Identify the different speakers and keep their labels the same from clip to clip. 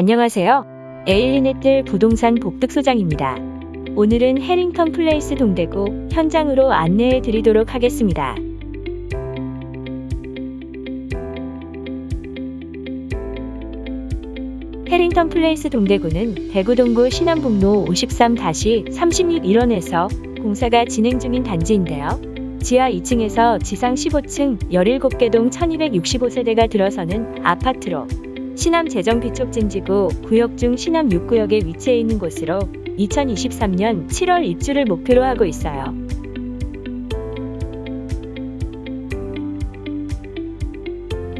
Speaker 1: 안녕하세요. 에일린의뜰 부동산 복득소장입니다. 오늘은 해링턴 플레이스 동대구 현장으로 안내해 드리도록 하겠습니다. 해링턴 플레이스 동대구는 대구 동구 신암북로 53-36 일원에서 공사가 진행 중인 단지인데요. 지하 2층에서 지상 15층 17개 동 1265세대가 들어서는 아파트로 신암 재정비촉진지구 구역 중 신암 6구역에 위치해 있는 곳으로 2023년 7월 입주를 목표로 하고 있어요.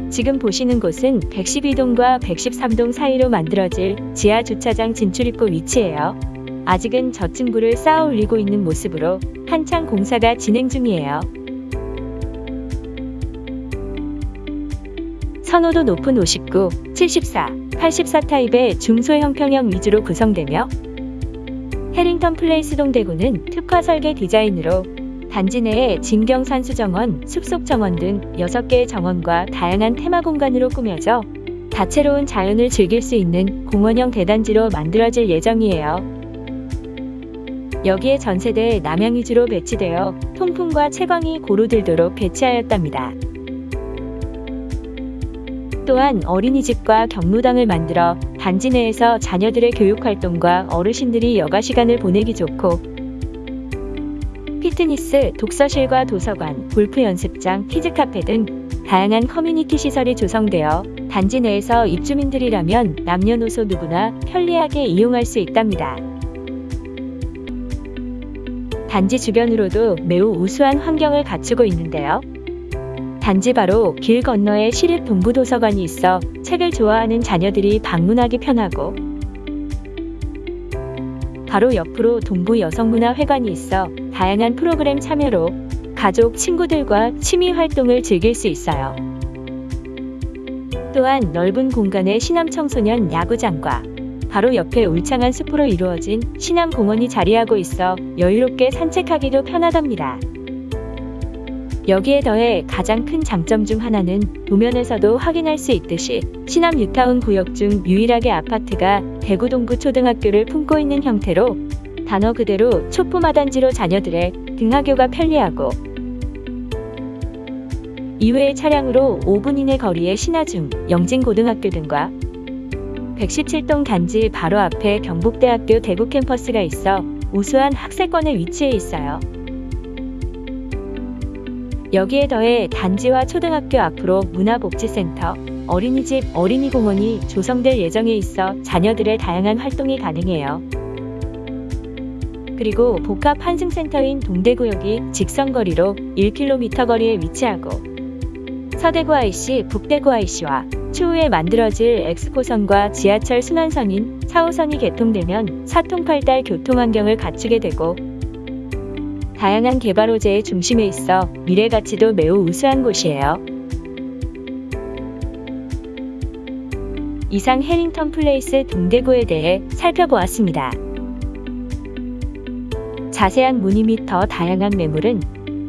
Speaker 1: 지금 보시는 곳은 112동과 113동 사이로 만들어질 지하 주차장 진출 입구 위치예요. 아직은 저층부를 쌓아 올리고 있는 모습으로 한창 공사가 진행 중이에요. 선호도 높은 59, 74, 84 타입의 중소형 평형 위주로 구성되며 해링턴 플레이스 동대구는 특화 설계 디자인으로 단지 내에 진경산수정원, 숲속 정원 등 6개의 정원과 다양한 테마 공간으로 꾸며져 다채로운 자연을 즐길 수 있는 공원형 대단지로 만들어질 예정이에요. 여기에 전세대 남향 위주로 배치되어 통풍과 채광이 고루 들도록 배치하였답니다. 또한 어린이집과 경로당을 만들어 단지 내에서 자녀들의 교육활동과 어르신들이 여가 시간을 보내기 좋고 피트니스, 독서실과 도서관, 골프 연습장, 키즈카페 등 다양한 커뮤니티 시설이 조성되어 단지 내에서 입주민들이라면 남녀노소 누구나 편리하게 이용할 수 있답니다. 단지 주변으로도 매우 우수한 환경을 갖추고 있는데요. 단지 바로 길 건너에 시립 동부도서관이 있어 책을 좋아하는 자녀들이 방문하기 편하고 바로 옆으로 동부 여성문화회관이 있어 다양한 프로그램 참여로 가족, 친구들과 취미 활동을 즐길 수 있어요. 또한 넓은 공간에 신암 청소년 야구장과 바로 옆에 울창한 숲으로 이루어진 신암 공원이 자리하고 있어 여유롭게 산책하기도 편하답니다. 여기에 더해 가장 큰 장점 중 하나는 도면에서도 확인할 수 있듯이 신암 뉴타운 구역 중 유일하게 아파트가 대구 동구 초등학교를 품고 있는 형태로 단어 그대로 초포마단지로 자녀들의 등하교가 편리하고 이외의 차량으로 5분 이내 거리의 신하중, 영진고등학교 등과 117동 단지 바로 앞에 경북대학교 대구 캠퍼스가 있어 우수한 학세권에 위치해 있어요. 여기에 더해 단지와 초등학교 앞으로 문화복지센터, 어린이집, 어린이공원이 조성될 예정에 있어 자녀들의 다양한 활동이 가능해요. 그리고 복합 환승센터인 동대구역이 직선거리로 1km 거리에 위치하고 서대구 IC, 북대구 IC와 추후에 만들어질 엑스포선과 지하철 순환선인 4호선이 개통되면 사통팔달 교통환경을 갖추게 되고 다양한 개발 호재의 중심에 있어 미래 가치도 매우 우수한 곳이에요. 이상 해링턴 플레이스 동대구에 대해 살펴보았습니다. 자세한 문의 및 더 다양한 매물은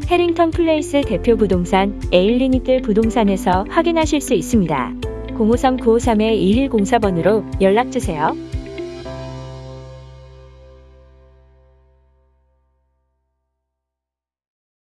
Speaker 1: 해링턴 플레이스 대표 부동산 에일린의뜰 부동산에서 확인하실 수 있습니다. 053-953-2104번으로 연락주세요.